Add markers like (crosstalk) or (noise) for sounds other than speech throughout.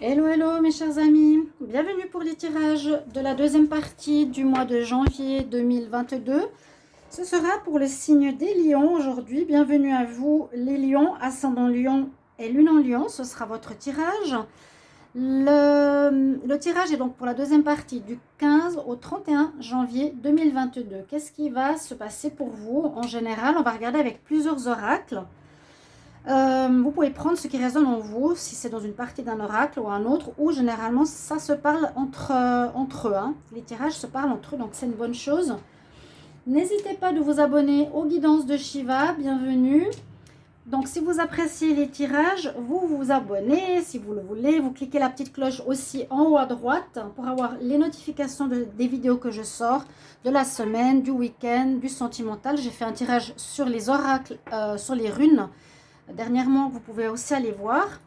Hello, hello mes chers amis, bienvenue pour les tirages de la deuxième partie du mois de janvier 2022. Ce sera pour le signe des lions aujourd'hui. Bienvenue à vous les lions, ascendant lion et lune en lion. Ce sera votre tirage. Le, le, tirage est donc pour la deuxième partie du 15 au 31 janvier 2022. Qu'est-ce qui va se passer pour vous En général, on va regarder avec plusieurs oracles. Euh, vous pouvez prendre ce qui résonne en vous, si c'est dans une partie d'un oracle ou un autre, ou généralement ça se parle entre, euh, entre eux. Hein. Les tirages se parlent entre eux, donc c'est une bonne chose. N'hésitez pas de vous abonner aux guidances de Shiva, bienvenue. Donc si vous appréciez les tirages, vous vous abonnez si vous le voulez. Vous cliquez la petite cloche aussi en haut à droite pour avoir les notifications des vidéos que je sors de la semaine, du week-end, du sentimental. J'ai fait un tirage sur les oracles, euh, sur les runes dernièrement, vous pouvez aussi aller voir.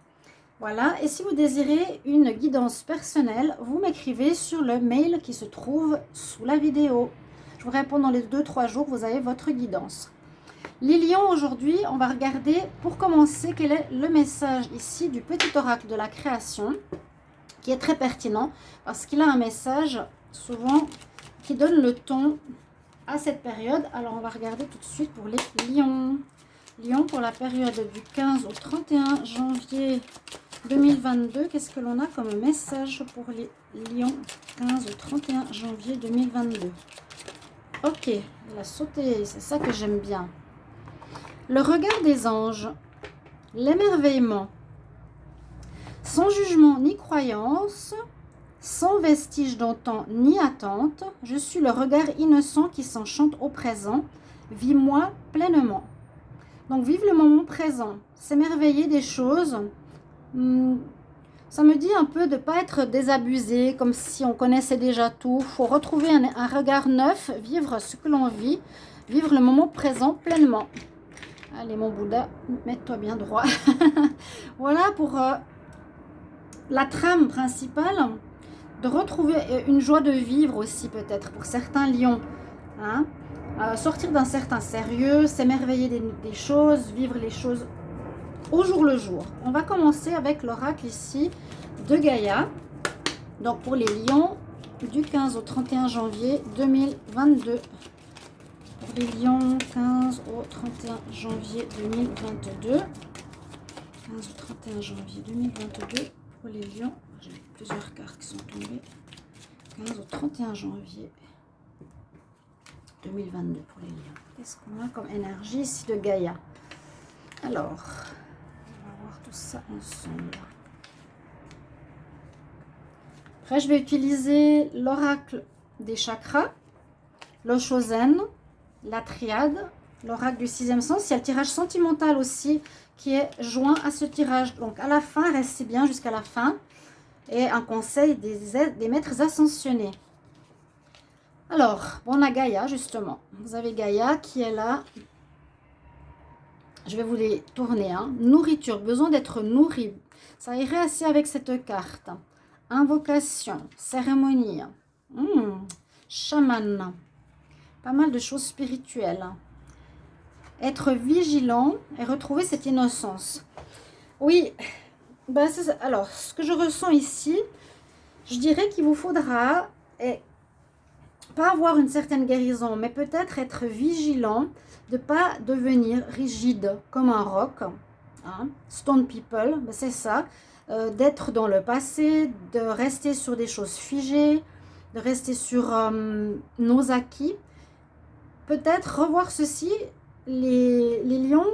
Voilà, et si vous désirez une guidance personnelle, vous m'écrivez sur le mail qui se trouve sous la vidéo. Je vous réponds dans les 2-3 jours, vous avez votre guidance. Les lions, aujourd'hui, on va regarder, pour commencer, quel est le message ici du petit oracle de la création, qui est très pertinent, parce qu'il a un message, souvent, qui donne le ton à cette période. Alors, on va regarder tout de suite pour les lions. Lyon pour la période du 15 au 31 janvier 2022. Qu'est-ce que l'on a comme message pour les Lions 15 au 31 janvier 2022 Ok, il a sauté, c'est ça que j'aime bien. Le regard des anges, l'émerveillement, sans jugement ni croyance, sans vestige d'antan ni attente, je suis le regard innocent qui s'enchante au présent, vis-moi pleinement. Donc, vivre le moment présent, s'émerveiller des choses. Hmm, ça me dit un peu de ne pas être désabusé, comme si on connaissait déjà tout. Il faut retrouver un, regard neuf, vivre ce que l'on vit, vivre le moment présent pleinement. Allez, mon Bouddha, mets-toi bien droit. (laughs) voilà pour euh, la trame principale. De retrouver euh, une joie de vivre aussi, peut-être, pour certains lions. Hein sortir d'un certain sérieux, s'émerveiller des, choses, vivre les choses au jour le jour. On va commencer avec l'oracle ici de Gaïa. Donc pour les lions, du 15 au 31 janvier 2022. Pour les lions, 15 au 31 janvier 2022. 15 au 31 janvier 2022. Pour les lions, j'ai plusieurs cartes qui sont tombées. 15 au 31 janvier 2022 pour les lions. Qu'est-ce qu'on a comme énergie ici de Gaïa? Alors, on va voir tout ça ensemble. Après, je vais utiliser l'oracle des chakras, l'Oshozen, la triade, l'oracle du sixième sens. Il y a le tirage sentimental aussi qui est joint à ce tirage. Donc, à la fin, restez bien jusqu'à la fin. Et un conseil des, des maîtres ascensionnés. Alors, on a Gaïa, justement. Vous avez Gaïa qui est là. Je vais vous les tourner. Hein. Nourriture, besoin d'être nourri. Ça irait assez avec cette carte. Invocation, cérémonie, hmm, chaman. Pas mal de choses spirituelles. Être vigilant et retrouver cette innocence. Oui, ben alors, ce que je ressens ici, je dirais qu'il vous faudra pas avoir une certaine guérison, mais peut-être être vigilant de pas devenir rigide comme un roc. Hein. Stone people, ben, c'est ça. Euh, d'être dans le passé, de rester sur des choses figées, de rester sur euh, nos acquis. Peut-être revoir ceci, les, les lions,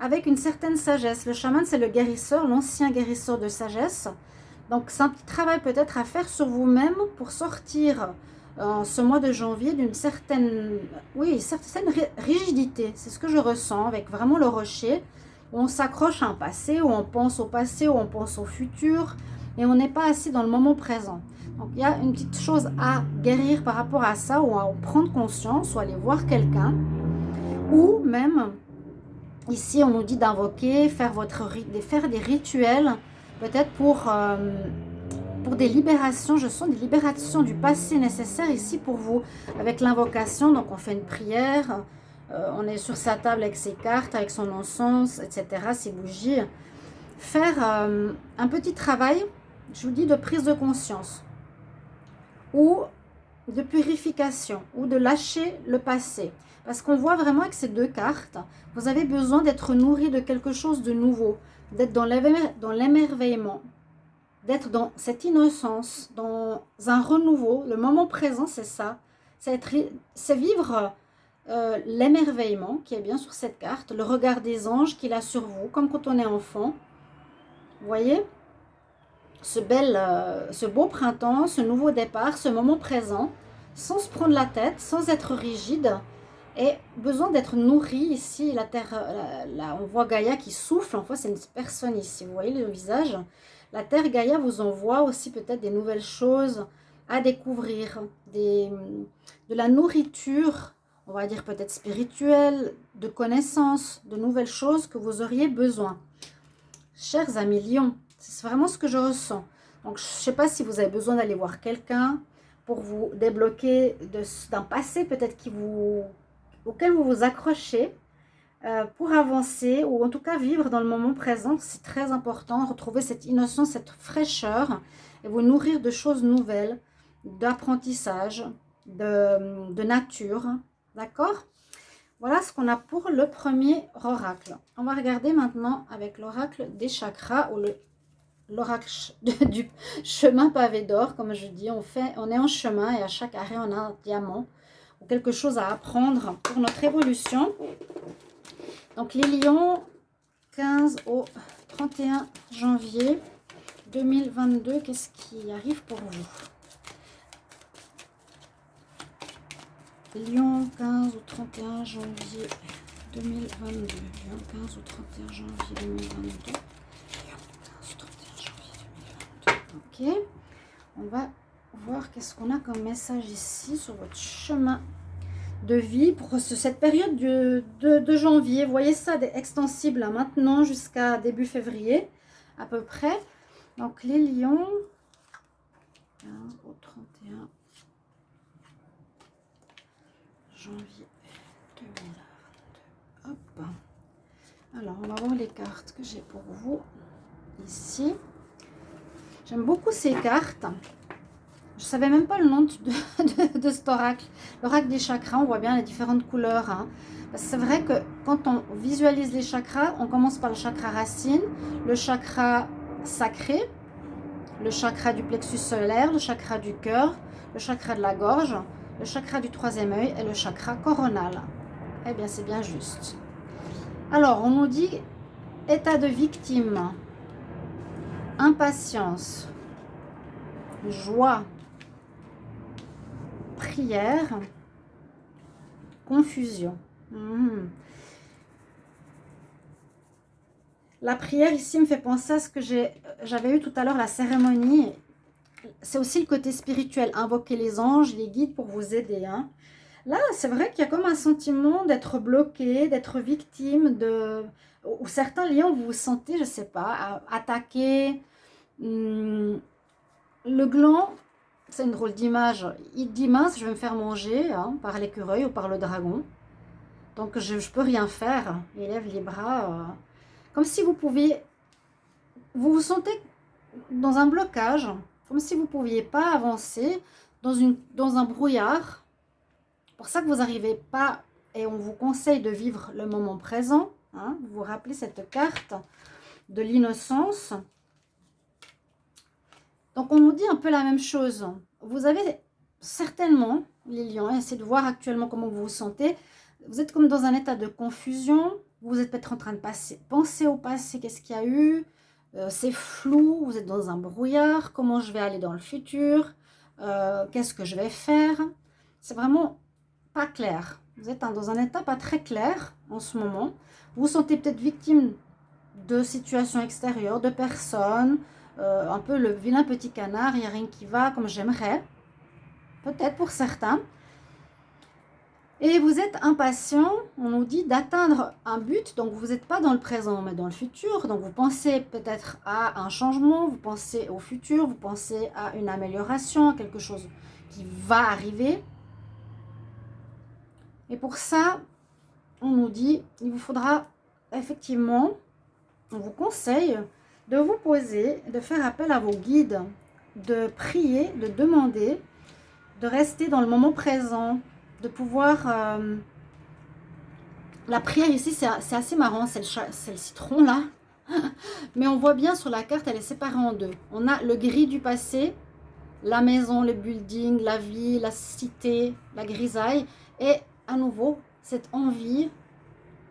avec une certaine sagesse. Le chaman, c'est le guérisseur, l'ancien guérisseur de sagesse. Donc, c'est un petit travail peut-être à faire sur vous-même pour sortir en ce mois de janvier d'une certaine, oui, certaine rigidité. C'est ce que je ressens avec vraiment le rocher. Où on s'accroche à un passé, où on pense au passé, où on pense au futur. Et on n'est pas assis dans le moment présent. Donc, il y a une petite chose à guérir par rapport à ça, ou à prendre conscience, ou aller voir quelqu'un. Ou même, ici, on nous dit d'invoquer, faire, faire des rituels, peut-être pour... Euh, pour des libérations, je sens des libérations du passé nécessaires ici pour vous. Avec l'invocation, donc on fait une prière, euh, on est sur sa table avec ses cartes, avec son encens, etc., ses bougies. Faire euh, un petit travail Je vous dis de prise de conscience ou de purification ou de lâcher le passé. Parce qu'on voit vraiment avec ces deux cartes, vous avez besoin d'être nourri de quelque chose de nouveau, d'être dans l'émerveillement, d'être dans cette innocence, dans un renouveau. Le moment présent, c'est ça. C'est vivre euh, l'émerveillement qui est bien sur cette carte, le regard des anges qu'il a sur vous, comme quand on est enfant. Vous voyez? Ce, bel, euh, ce beau printemps, ce nouveau départ, ce moment présent, sans se prendre la tête, sans être rigide, et besoin d'être nourri ici. La terre, euh, on voit Gaïa qui souffle, en fait c'est une personne ici, vous voyez le visage. La terre Gaïa vous envoie aussi peut-être des nouvelles choses à découvrir, de la nourriture, on va dire peut-être spirituelle, de connaissances, de nouvelles choses que vous auriez besoin. Chers amis Lion, c'est vraiment ce que je ressens. Donc, je ne sais pas si vous avez besoin d'aller voir quelqu'un pour vous débloquer d'un passé peut-être qui vous auquel vous vous accrochez euh, pour avancer ou en tout cas vivre dans le moment présent. C'est très important, retrouver cette innocence, cette fraîcheur et vous nourrir de choses nouvelles, d'apprentissage, de, nature. D'accord? Voilà ce qu'on a pour le premier oracle. On va regarder maintenant avec l'oracle des chakras ou l'oracle (laughs) du chemin pavé d'or. Comme je dis, on, fait, on est en chemin et à chaque arrêt, on a un diamant quelque chose à apprendre pour notre évolution. Donc les lions, 15 au 31 janvier 2022, qu'est-ce qui arrive pour vous? Lyon, 15 au 31 janvier 2022. Lyon, 15 au 31 janvier 2022. Lyon, 15 au 31 janvier 2022. Ok. On va voir qu'est-ce qu'on a comme message ici sur votre chemin de vie pour cette période de, de, janvier. Vous voyez ça, extensible maintenant jusqu'à début février à peu près. Donc les lions, 15 au 31 janvier 2022. Hop. Alors, on va voir les cartes que j'ai pour vous ici. J'aime beaucoup ces cartes. Je savais même pas le nom de, (laughs) de, cet oracle. L'oracle des chakras, on voit bien les différentes couleurs. Hein. C'est vrai que quand on visualise les chakras, on commence par le chakra racine, le chakra sacré, le chakra du plexus solaire, le chakra du cœur, le chakra de la gorge, le chakra du troisième œil et le chakra coronal. Eh bien, c'est bien juste. Alors, on nous dit état de victime, impatience, joie, prière, confusion. Hmm. La prière ici me fait penser à ce que j'avais eu tout à l'heure, la cérémonie c'est aussi le côté spirituel, invoquer les anges, les guides pour vous aider. Hein. Là, c'est vrai qu'il y a comme un sentiment d'être bloqué, d'être victime de... Ou certains liens, vous vous sentez, je ne sais pas, attaqué. Hmm, le gland, c'est une drôle d'image. Il dit mince, je vais me faire manger hein, par l'écureuil ou par le dragon. Donc, je ne peux rien faire. Il lève les bras. Euh, comme si vous pouviez... Vous vous sentez dans un blocage comme si vous ne pouviez pas avancer dans, une, dans un brouillard. pour ça que vous n'arrivez pas, et on vous conseille de vivre le moment présent. Hein, vous vous rappelez cette carte de l'innocence? Donc, on nous dit un peu la même chose. Vous avez certainement, les essayez de voir actuellement comment vous vous sentez. Vous êtes comme dans un état de confusion. Vous êtes peut-être en train de passer, penser au passé, qu'est-ce qu'il y a eu euh, c'est flou, vous êtes dans un brouillard, comment je vais aller dans le futur, euh, qu'est-ce que je vais faire. C'est vraiment pas clair. Vous êtes dans un état pas très clair en ce moment. Vous vous sentez peut-être victime de situations extérieures, de personnes, euh, un peu le vilain petit canard, il n'y a rien qui va comme j'aimerais. Peut-être pour certains. Et vous êtes impatient, on nous dit, d'atteindre un but. Donc, vous n'êtes pas dans le présent, mais dans le futur. Donc, vous pensez peut-être à un changement, vous pensez au futur, vous pensez à une amélioration, à quelque chose qui va arriver. Et pour ça, on nous dit, il vous faudra effectivement, on vous conseille de vous poser, de faire appel à vos guides, de prier, de demander, de rester dans le moment présent, de pouvoir... Euh, la prière ici, c'est assez marrant, c'est le, citron là. (laughs) Mais on voit bien sur la carte, elle est séparée en deux. On a le gris du passé, la maison, le building, la vie, la cité, la grisaille. Et à nouveau, cette envie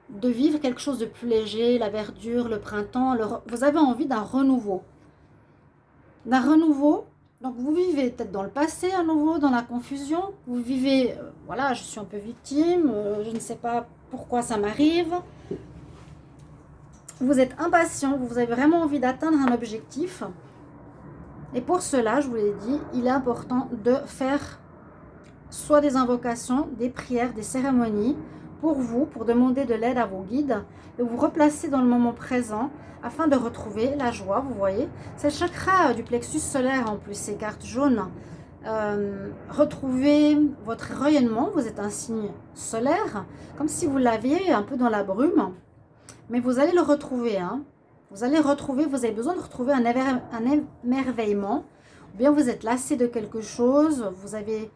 de vivre quelque chose de plus léger, la verdure, le printemps. vous avez envie d'un renouveau. D'un renouveau. Donc vous vivez peut-être dans le passé à nouveau, dans la confusion. Vous vivez, euh, voilà, je suis un peu victime, euh, je ne sais pas pourquoi ça m'arrive. Vous êtes impatient, vous avez vraiment envie d'atteindre un objectif. Et pour cela, je vous l'ai dit, il est important de faire soit des invocations, des prières, des cérémonies pour vous, pour demander de l'aide à vos guides, de vous replacer dans le moment présent afin de retrouver la joie, vous voyez. C'est le chakra du plexus solaire en plus, ces cartes jaunes. Euh, retrouvez votre rayonnement, vous êtes un signe solaire, comme si vous l'aviez un peu dans la brume, mais vous allez le retrouver, hein. Vous allez retrouver, vous avez besoin de retrouver un émerveillement, ou bien vous êtes lassé de quelque chose, vous avez,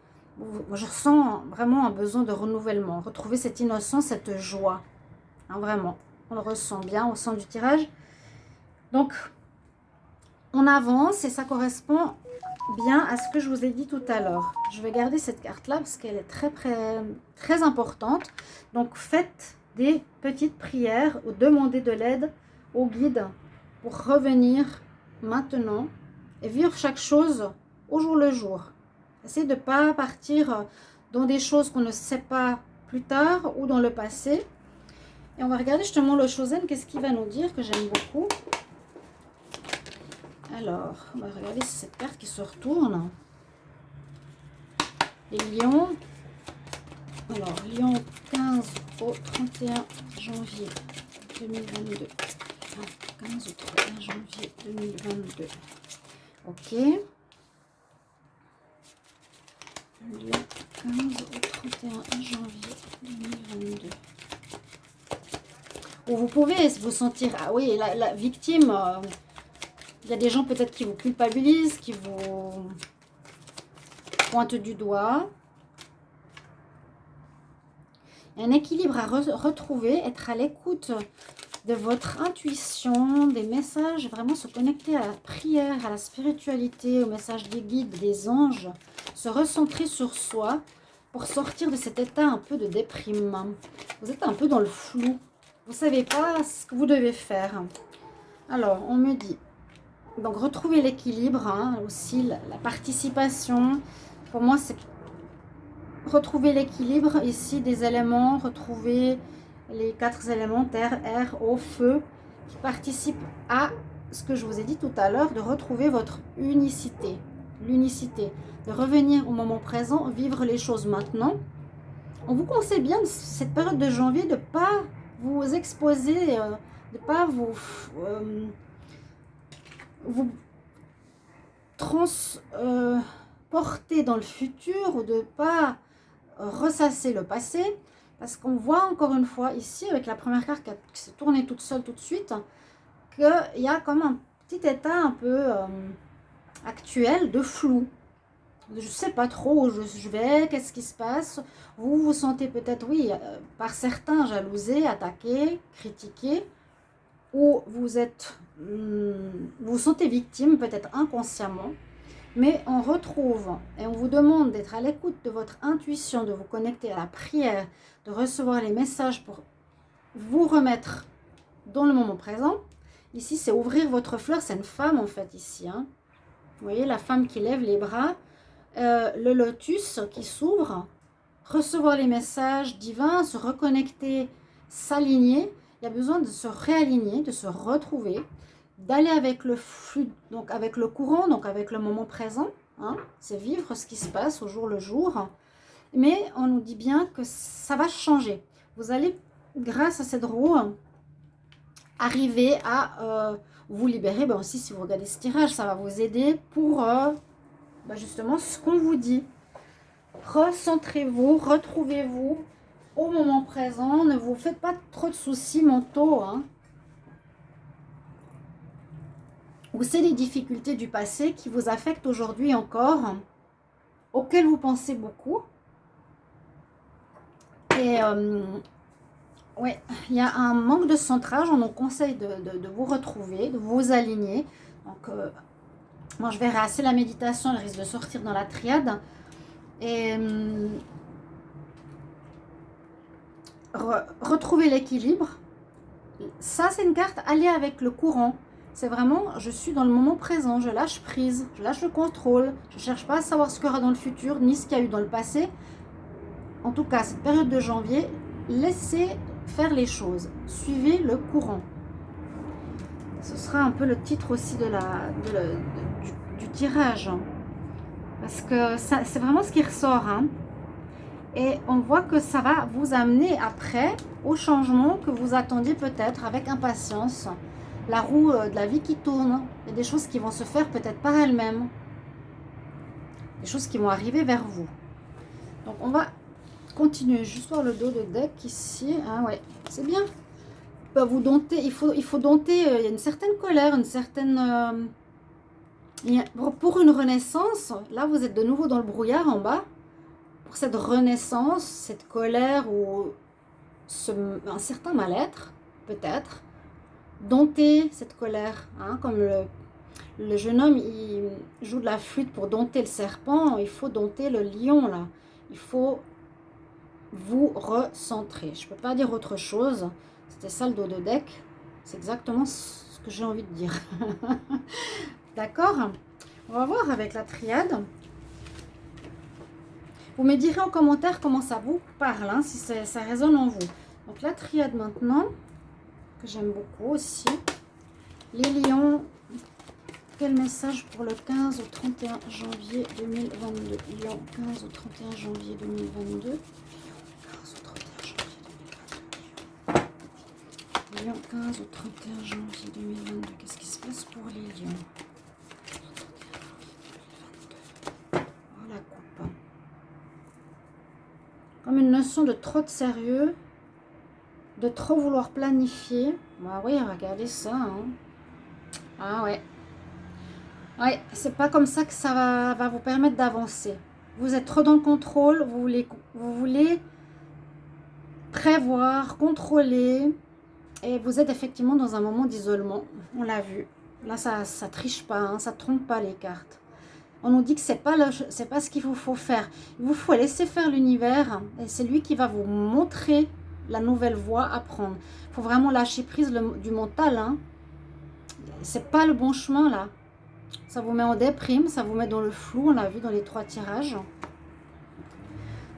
je ressens vraiment un besoin de renouvellement, retrouver cette innocence, cette joie, hein, vraiment, on le ressent bien au sein du tirage. Donc, on avance et ça correspond bien à ce que je vous ai dit tout à l'heure. Je vais garder cette carte-là parce qu'elle est très, très, très importante. Donc, faites des petites prières ou demandez de l'aide au guide pour revenir maintenant et vivre chaque chose au jour le jour. Essayez de ne pas partir dans des choses qu'on ne sait pas plus tard ou dans le passé. Et on va regarder justement le Chosen, qu'est-ce qu'il va nous dire, que j'aime beaucoup. Alors, on va regarder cette carte qui se retourne. Les lions. Alors, lion 15 au 31 janvier 2022. 15 au 31 janvier 2022. Ok. 15 au 31 janvier 2022. Ou vous pouvez vous sentir, ah oui, la, victime, euh, il y a des gens peut-être qui vous culpabilisent, qui vous pointent du doigt. Un équilibre à retrouver, être à l'écoute de votre intuition, des messages, vraiment se connecter à la prière, à la spiritualité, au message des guides, des anges, se recentrer sur soi pour sortir de cet état un peu de déprime. Vous êtes un peu dans le flou. Vous ne savez pas ce que vous devez faire. Alors, on me dit, donc retrouver l'équilibre, hein, aussi la, la participation. Pour moi, c'est retrouver l'équilibre ici des éléments, retrouver les quatre éléments, terre, air, eau, feu, qui participent à ce que je vous ai dit tout à l'heure, de retrouver votre unicité, l'unicité, de revenir au moment présent, vivre les choses maintenant. On vous conseille bien, cette période de janvier, de ne pas vous exposer, euh, de ne pas vous, euh, vous transporter dans le futur ou de ne pas ressasser le passé, parce qu'on voit encore une fois ici, avec la première carte qui s'est tournée toute seule tout de suite, qu'il y a comme un petit état un peu euh, actuel de flou. Je ne sais pas trop où je vais, qu'est-ce qui se passe? Vous vous sentez peut-être, oui, euh, par certains jalousés, attaqués, critiqués, ou vous êtes, hmm, vous vous sentez victime peut-être inconsciemment. Mais on retrouve et on vous demande d'être à l'écoute de votre intuition, de vous connecter à la prière, de recevoir les messages pour vous remettre dans le moment présent. Ici, c'est ouvrir votre fleur. C'est une femme, en fait, ici. Hein. Vous voyez, la femme qui lève les bras. Euh, le lotus qui s'ouvre. Recevoir les messages divins, se reconnecter, s'aligner. Il y a besoin de se réaligner, de se retrouver d'aller avec le flux, donc avec le courant, donc avec le moment présent. Hein, c'est vivre ce qui se passe au jour le jour. Mais on nous dit bien que ça va changer. Vous allez, grâce à cette roue, arriver à euh, vous libérer. Ben aussi, si vous regardez ce tirage, ça va vous aider pour euh, ben justement ce qu'on vous dit. Recentrez-vous, retrouvez-vous au moment présent. Ne vous faites pas trop de soucis mentaux. Hein. ou c'est les difficultés du passé qui vous affectent aujourd'hui encore, auxquelles vous pensez beaucoup. Et euh, ouais, il y a un manque de centrage, on nous conseille de, vous retrouver, de vous aligner. Donc, euh, moi je verrai assez la méditation, elle risque de sortir dans la triade. Et euh, retrouver l'équilibre. Ça, c'est une carte alliée avec le courant. C'est vraiment, je suis dans le moment présent, je lâche prise, je lâche le contrôle, je ne cherche pas à savoir ce qu'il y aura dans le futur, ni ce qu'il y a eu dans le passé. En tout cas, cette période de janvier, laissez faire les choses, suivez le courant. Ce sera un peu le titre aussi de la, du, tirage. Hein. Parce que c'est vraiment ce qui ressort. Hein. Et on voit que ça va vous amener après au changement que vous attendiez peut-être avec impatience la roue euh, de la vie qui tourne. Il y a des choses qui vont se faire peut-être par elles-mêmes. Des choses qui vont arriver vers vous. Donc on va continuer juste voir le dos de deck ici. Ah ouais, c'est bien. Bah, vous dompter, il faut, il faut dompter, euh, il y a une certaine colère, une certaine... Euh, pour une renaissance, là vous êtes de nouveau dans le brouillard en bas. Pour cette renaissance, cette colère ou un certain mal-être, peut-être, dompter cette colère. Hein, comme le, jeune homme, il joue de la flûte pour dompter le serpent, il faut dompter le lion, là. Il faut vous recentrer. Je ne peux pas dire autre chose. C'était ça le dos de deck. C'est exactement ce que j'ai envie de dire. (laughs) D'accord? On va voir avec la triade. Vous me direz en commentaire comment ça vous parle, hein, si ça résonne en vous. Donc la triade maintenant que j'aime beaucoup aussi. Les lions, quel message pour le 15 au 31 janvier 2022 Lion, 15 au 31 janvier 2022. 15 au 31 janvier 2022. Lion, 15 au 31 janvier 2022. Qu'est-ce qui se passe pour les lions Oh la coupe. Comme une notion de trop de sérieux de trop vouloir planifier. Bah oui, regardez ça. Hein. Ah ouais. Ouais, c'est pas comme ça que ça va, vous permettre d'avancer. Vous êtes trop dans le contrôle, vous voulez, vous voulez prévoir, contrôler. Et vous êtes effectivement dans un moment d'isolement. On l'a vu. Là, ça ça triche pas, hein, ça trompe pas les cartes. On nous dit que c'est pas c'est pas ce qu'il vous faut faire. Il vous faut laisser faire l'univers et c'est lui qui va vous montrer la nouvelle voie à prendre. Il faut vraiment lâcher prise du mental. Hein. C'est pas le bon chemin là. Ça vous met en déprime, ça vous met dans le flou, on l'a vu dans les trois tirages.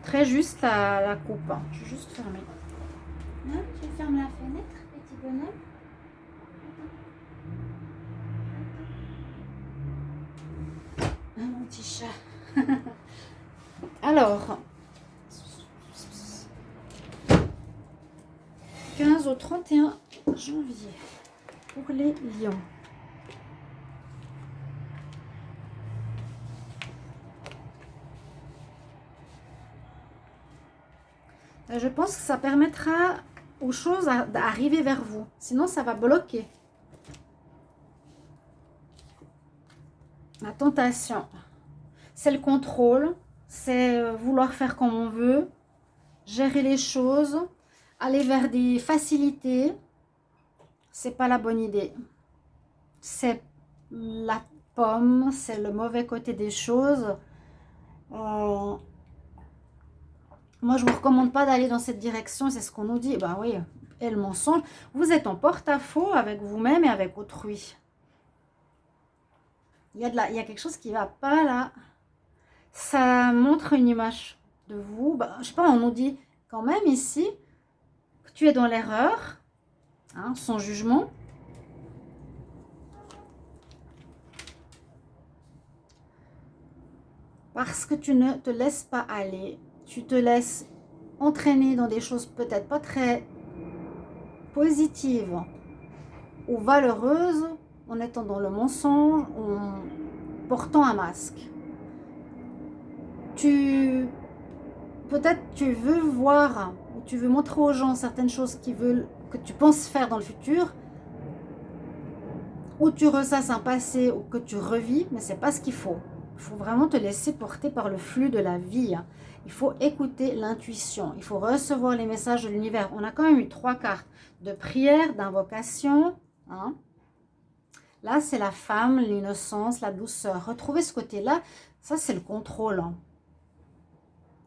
Très juste la, coupe. Hein. Je vais juste fermer. tu fermes la fenêtre, petit bonhomme ah, mon petit chat. (laughs) Alors, 15 au 31 janvier pour les lions. Euh, je pense que ça permettra aux choses d'arriver vers vous. Sinon, ça va bloquer. La tentation, c'est le contrôle, c'est euh, vouloir faire comme on veut, gérer les choses, aller vers des facilités, c'est pas la bonne idée. C'est la pomme, c'est le mauvais côté des choses. Euh, moi, je vous recommande pas d'aller dans cette direction, c'est ce qu'on nous dit. Ben oui, et le mensonge. Vous êtes en porte-à-faux avec vous-même et avec autrui. Il y, a de la, il y a quelque chose qui va pas là. Ça montre une image de vous. Ben, je sais pas, on nous dit quand même ici, tu es dans l'erreur, hein, sans jugement. Parce que tu ne te laisses pas aller, tu te laisses entraîner dans des choses peut-être pas très positives ou valeureuses en étant dans le mensonge, en portant un masque. Tu peut-être tu veux voir tu veux montrer aux gens certaines choses que tu penses faire dans le futur, ou tu ressasses un passé ou que tu revis, mais c'est pas ce qu'il faut. Il faut vraiment te laisser porter par le flux de la vie. Hein. Il faut écouter l'intuition. Il faut recevoir les messages de l'univers. On a quand même eu trois cartes de prière, d'invocation. Hein. Là, c'est la femme, l'innocence, la douceur. Retrouvez ce côté-là. Ça, c'est le contrôle hein,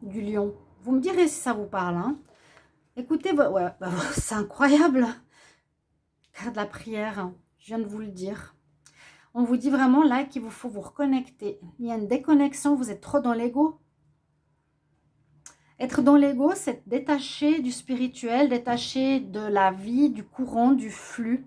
du lion. Vous me direz si ça vous parle. Écoutez, ouais, bah, (laughs) c'est incroyable. Carte de la prière, je viens de vous le dire. On vous dit vraiment là qu'il vous faut vous reconnecter. Il y a une déconnexion, vous êtes trop dans l'ego. Être dans l'ego, c'est détaché du spirituel, détaché de la vie, du courant, du flux.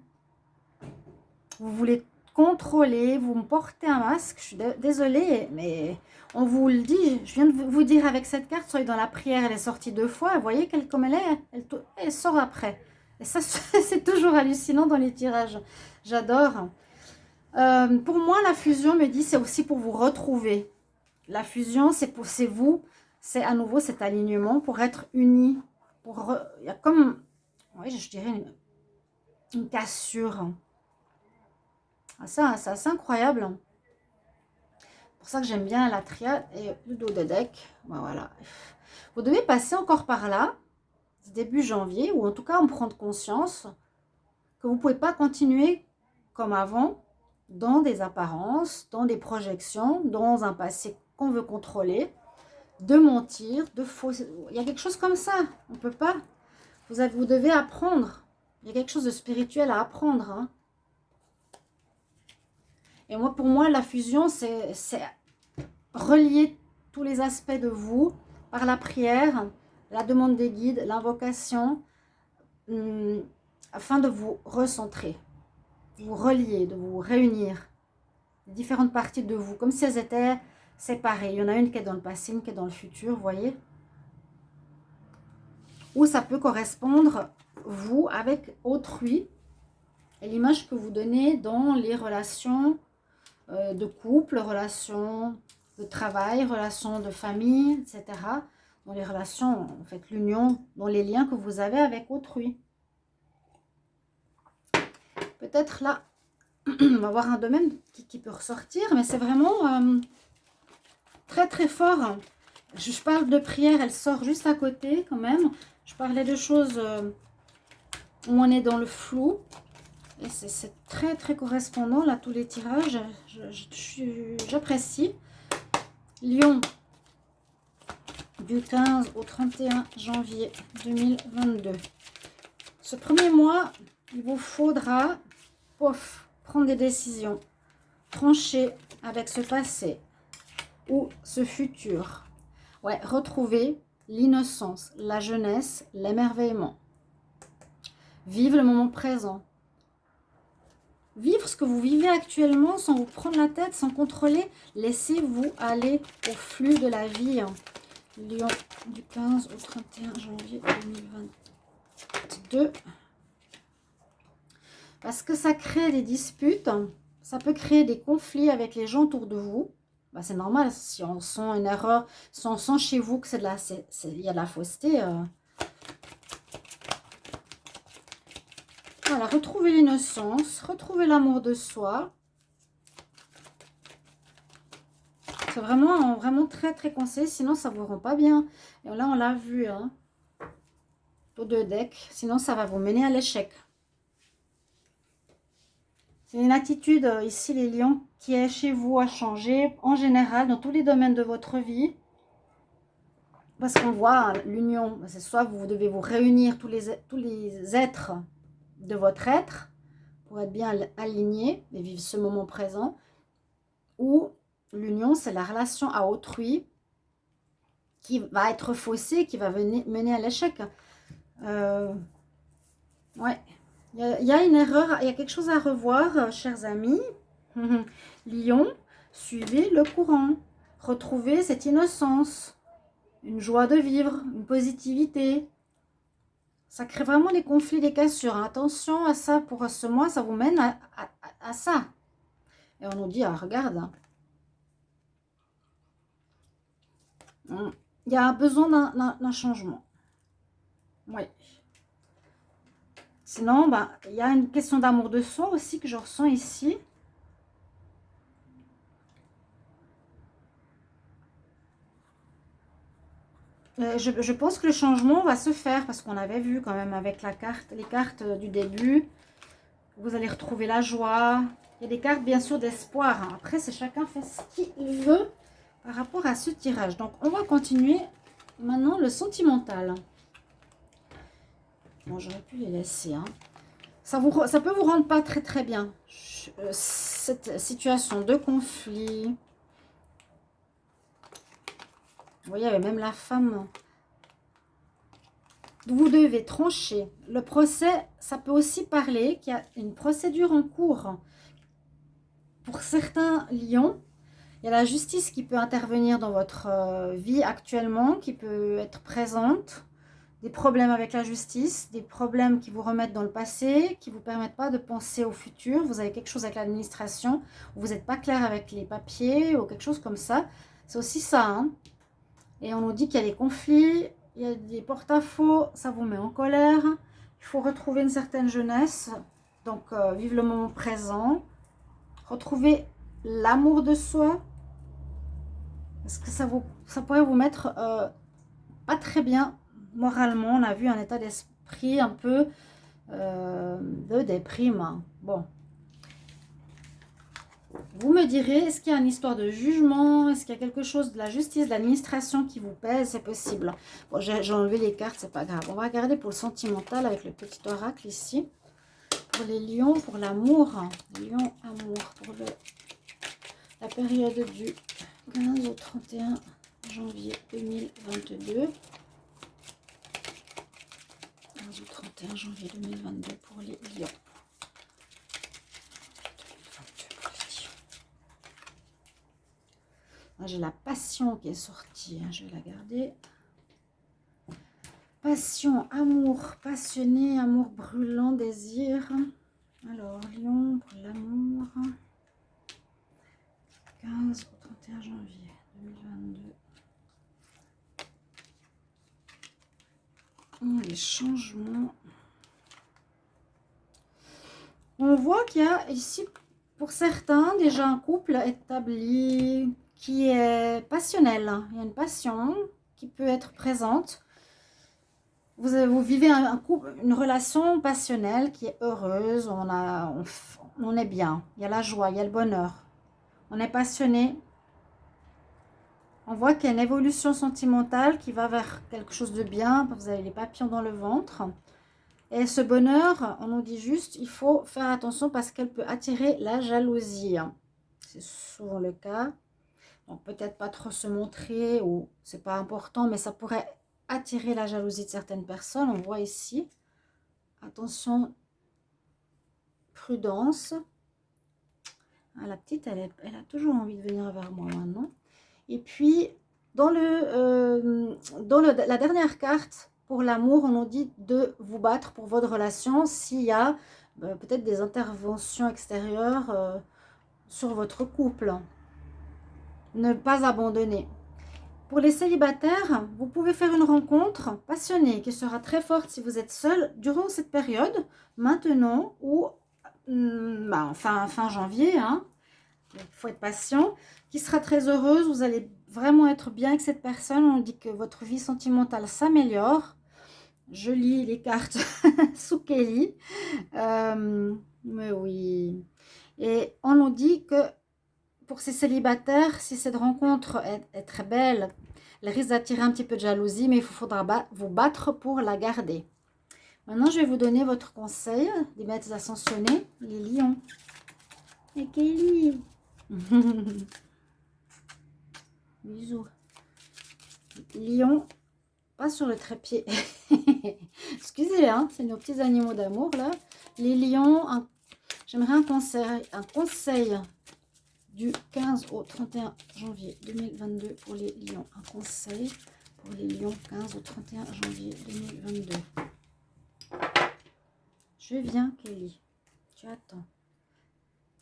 Vous voulez contrôler, vous me portez un masque, je suis désolée, mais on vous le dit, je viens de vous dire avec cette carte, soyez dans la prière, elle est sortie deux fois, vous voyez qu'elle, comme elle est, elle, elle sort après. Et ça, (laughs) c'est toujours hallucinant dans les tirages. J'adore. Euh, pour moi, la fusion me dit c'est aussi pour vous retrouver. La fusion, c'est pour vous, c'est à nouveau cet alignement pour être unis. Pour il y a comme, oui, je dirais une, cassure. Ah, ça, c'est incroyable. C'est pour ça que j'aime bien la triade et le dos de deck. Voilà. Vous devez passer encore par là, début janvier, ou en tout cas en prendre conscience que vous ne pouvez pas continuer comme avant dans des apparences, dans des projections, dans un passé qu'on veut contrôler, de mentir, de faux... Il y a quelque chose comme ça, on ne peut pas. Vous, avez, vous devez apprendre. Il y a quelque chose de spirituel à apprendre. Hein. Et moi, pour moi, la fusion, c'est relier tous les aspects de vous par la prière, la demande des guides, l'invocation, hum, afin de vous recentrer vous relier, de vous réunir. Différentes parties de vous, comme si elles étaient séparées. Il y en a une qui est dans le passé, une qui est dans le futur, vous voyez Ou ça peut correspondre, vous, avec autrui. Et l'image que vous donnez dans les relations euh, de couple, relations de travail, relations de famille, etc. Dans les relations, en fait, l'union, dans les liens que vous avez avec autrui. Peut-être là, (clears throat) on va voir un domaine qui, peut ressortir, mais c'est vraiment euh, très très fort. Je, parle de prière, elle sort juste à côté quand même. Je parlais de choses euh, où on est dans le flou. Et c'est très très correspondant là, tous les tirages. J'apprécie. Lyon, du 15 au 31 janvier 2022. Ce premier mois, il vous faudra pof, prendre des décisions, trancher avec ce passé ou ce futur. Ouais, retrouver l'innocence, la jeunesse, l'émerveillement. Vivre le moment présent. Vivre ce que vous vivez actuellement sans vous prendre la tête, sans contrôler. Laissez-vous aller au flux de la vie. Lyon, du 15 au 31 janvier 2022. Parce que ça crée des disputes, ça peut créer des conflits avec les gens autour de vous. Bah, c'est normal, si on sent une erreur, si on sent chez vous que c'est de la, y a de la fausseté. Euh. Voilà, retrouver l'innocence, retrouver l'amour de soi. C'est vraiment, vraiment très, très conseillé, sinon ça ne vous rend pas bien. Et là, on l'a vu, hein, deux decks, sinon ça va vous mener à l'échec. C'est une attitude, euh, ici les lions, qui est chez vous à changer, en général, dans tous les domaines de votre vie. Parce qu'on voit l'union, c'est soit vous devez vous réunir tous les, êtres de votre être, pour être bien alignés et vivre ce moment présent. Ou l'union, c'est la relation à autrui qui va être faussée, qui va mener à l'échec. Euh, ouais. Il y, a une erreur, il y a quelque chose à revoir, euh, chers amis. (laughs) Lion, suivez le courant. Retrouvez cette innocence, une joie de vivre, une positivité. Ça crée vraiment des conflits, des cassures. Attention à ça pour ce mois, ça vous mène à, ça. Et on nous dit, ah, regarde. Hum, il y a besoin d'un changement. Oui. Sinon, bah, il y a une question d'amour de soi aussi que je ressens ici. Euh, je, pense que le changement va se faire parce qu'on avait vu quand même avec la carte, les cartes du début. Vous allez retrouver la joie. Il y a des cartes bien sûr d'espoir. Hein. Après, c'est chacun fait ce qu'il veut par rapport à ce tirage. Donc, on va continuer maintenant le sentimental. Bon, j'aurais pu les laisser. Hein. Ça, vous, peut vous rendre pas très très bien. Euh, cette situation de conflit vous voyez, même la femme. Vous devez trancher. Le procès, ça peut aussi parler qu'il y a une procédure en cours. Pour certains lions, il y a la justice qui peut intervenir dans votre euh, vie actuellement, qui peut être présente. Des problèmes avec la justice, des problèmes qui vous remettent dans le passé, qui ne vous permettent pas de penser au futur. Vous avez quelque chose avec l'administration, vous n'êtes pas clair avec les papiers ou quelque chose comme ça. C'est aussi ça. Hein. Et on nous dit qu'il y a des conflits, il y a des porte-à-faux, ça vous met en colère. Il faut retrouver une certaine jeunesse, donc euh, vivre le moment présent. Retrouver l'amour de soi. Parce que ça, vous, ça pourrait vous mettre euh, pas très bien moralement. On a vu un état d'esprit un peu euh, de déprime. Bon, vous me direz, est-ce qu'il y a une histoire de jugement? Est-ce qu'il y a quelque chose de la justice, de l'administration qui vous pèse? C'est possible. Bon, j'ai enlevé les cartes, c'est pas grave. On va regarder pour le sentimental avec le petit oracle ici. Pour les lions, pour l'amour. Lion, amour. Pour le, la période du 15 au 31 janvier 2022. 15 au 31 janvier 2022 pour les lions. Ah, j'ai la passion qui est sortie. Hein, je vais la garder. Passion, amour, passionné, amour brûlant, désir. Alors, Lion pour l'amour. 15 au 31 janvier 2022. les changements. On voit qu'il y a ici, pour certains, déjà un couple établi, qui est passionnel. Il y a une passion qui peut être présente. Vous, vivez couple, une relation passionnelle qui est heureuse, on, on, est bien, il y a la joie, il y a le bonheur. On est passionné. On voit qu'il y a une évolution sentimentale qui va vers quelque chose de bien. Vous avez les papillons dans le ventre. Et ce bonheur, on nous dit juste, il faut faire attention parce qu'elle peut attirer la jalousie. C'est souvent le cas. Donc peut-être pas trop se montrer ou c'est pas important, mais ça pourrait attirer la jalousie de certaines personnes. On voit ici. Attention, prudence. Ah, la petite, elle, a toujours envie de venir vers moi maintenant. Et puis, dans, le, euh, dans la dernière carte, pour l'amour, on nous dit de vous battre pour votre relation s'il y a euh, peut-être des interventions extérieures euh, sur votre couple ne pas abandonner. Pour les célibataires, vous pouvez faire une rencontre passionnée qui sera très forte si vous êtes seul durant cette période, maintenant ou hmm, bah, fin, fin janvier. Hein. Il faut être patient. Qui sera très heureuse. Vous allez vraiment être bien avec cette personne. On dit que votre vie sentimentale s'améliore. Je lis les cartes (laughs) sous Kelly. Euh, mais oui. Et on nous dit que pour ces célibataires, si cette rencontre est, très belle, elle risque d'attirer un petit peu de jalousie, mais il faudra vous battre pour la garder. Maintenant, je vais vous donner votre conseil des maîtres ascensionnés, les lions. Et Kelly (laughs) Bisous. Lion, pas sur le trépied. (laughs) Excusez, hein, c'est nos petits animaux d'amour, là. Les lions, j'aimerais un conseil, un conseil du 15 au 31 janvier 2022 pour les lions. Un conseil pour les lions 15 au 31 janvier 2022. Je viens, Kelly. Tu attends.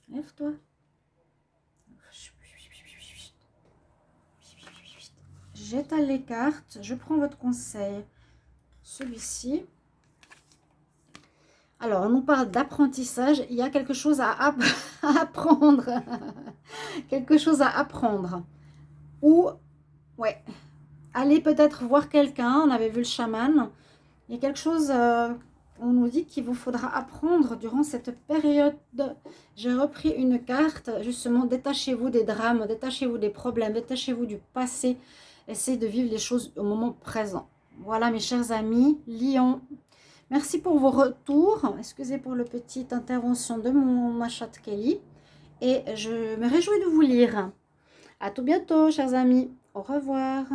Lève-toi. J'étale les cartes. Je prends votre conseil. Celui-ci. Alors, on nous parle d'apprentissage. Il y a quelque chose à, (laughs) apprendre. (laughs) quelque chose à apprendre. Ou, ouais, aller peut-être voir quelqu'un. On avait vu le chaman. Il y a quelque chose... Euh, on nous dit qu'il vous faudra apprendre durant cette période. J'ai repris une carte, justement, détachez-vous des drames, détachez-vous des problèmes, détachez-vous du passé. Essayez de vivre les choses au moment présent. Voilà, mes chers amis, Lyon, Merci pour vos retours. Excusez pour la petite intervention de mon machat Kelly. Et je me réjouis de vous lire. À tout bientôt, chers amis. Au revoir.